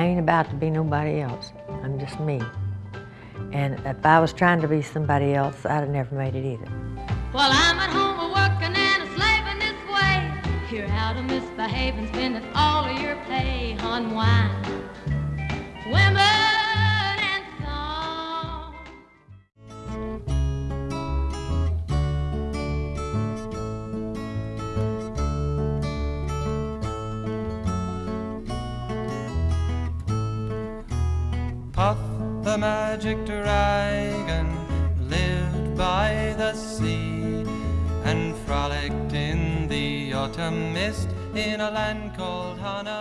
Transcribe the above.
I ain't about to be nobody else. I'm just me. And if I was trying to be somebody else, I'd have never made it either. While I'm at home a working and a slaving this way, you're out of misbehaving, spending all of your pay on wine, the magic dragon lived by the sea and frolicked in the autumn mist in a land called Honolulu.